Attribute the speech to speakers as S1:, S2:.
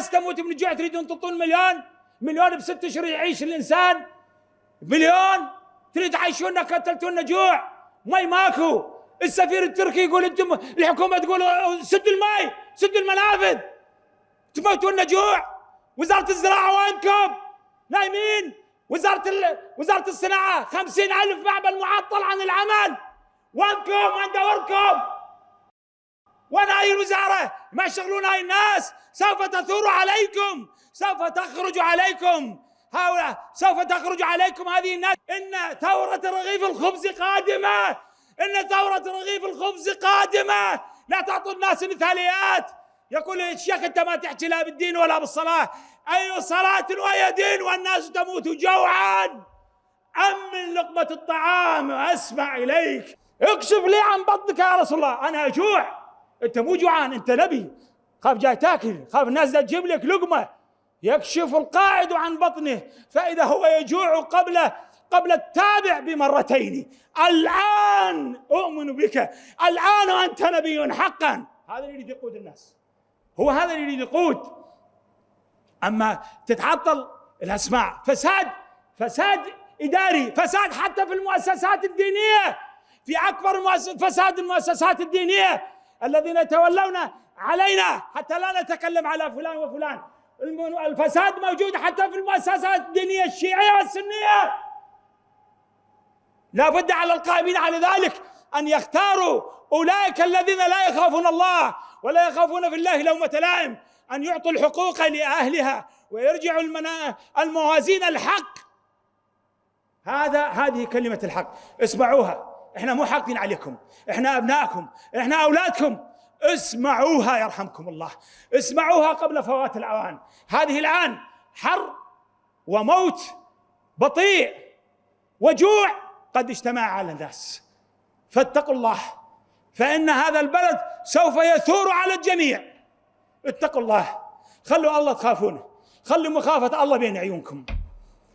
S1: ناس تموت من الجوع تريدون تعطون مليون؟ مليون بست اشهر يعيش الإنسان؟ مليون؟ تريد تعيشونا قتلتونا جوع مي ماكو. السفير التركي يقول أنتم الحكومة تقول سدوا الماي سدوا المنافذ تموتون جوع وزارة الزراعة وينكم؟ نايمين. وزارة ال... وزارة الصناعة خمسين ألف معمل معطل عن العمل. وينكم؟ وين دوركم؟ وين هاي الوزارة؟ ما يشغلون هاي الناس. سوف تثور عليكم. سوف تخرج عليكم. هؤلاء سوف تخرج عليكم هذه الناس. إن ثورة رغيف الخبز قادمة. إن ثورة رغيف الخبز قادمة. لا تعطوا الناس مثاليات. يقول الشيخ أنت ما تحكي لا بالدين ولا بالصلاة. أي صلاة وهي دين والناس تموت جوعا. أم من لقمة الطعام أسمع إليك. اكشف لي عن بطنك يا رسول الله. أنا أجوع. انت مو جوعان انت نبي. خاف جاي تاكل خاف الناس تجيب لك لقمة. يكشف القاعد عن بطنه فإذا هو يجوع قبل قبل التابع بمرتين. الآن أؤمن بك. الآن وانت نبي حقا. هذا اللي يريد يقود الناس. هو هذا اللي يريد يقود. أما تتعطل الأسماع. فساد فساد إداري فساد حتى في المؤسسات الدينية. في أكبر فساد المؤسسات الدينية. الذين يتولون علينا حتى لا نتكلم على فلان وفلان. الفساد موجود حتى في المؤسسات الدينية الشيعية والسنية. لا بد على القائمين على ذلك أن يختاروا أولئك الذين لا يخافون الله ولا يخافون في الله لومة لائم أن يعطوا الحقوق لأهلها ويرجعوا الموازين الحق. هذا هذه كلمة الحق. اسمعوها. إحنا مو حاقدين عليكم. إحنا أبنائكم. إحنا أولادكم. اسمعوها يرحمكم الله. اسمعوها قبل فوات الأوان. هذه الآن حر وموت بطيء وجوع قد اجتمع على الناس. فاتقوا الله. فإن هذا البلد سوف يثور على الجميع. اتقوا الله. خلوا الله تخافونه. خلوا مخافة الله بين عيونكم.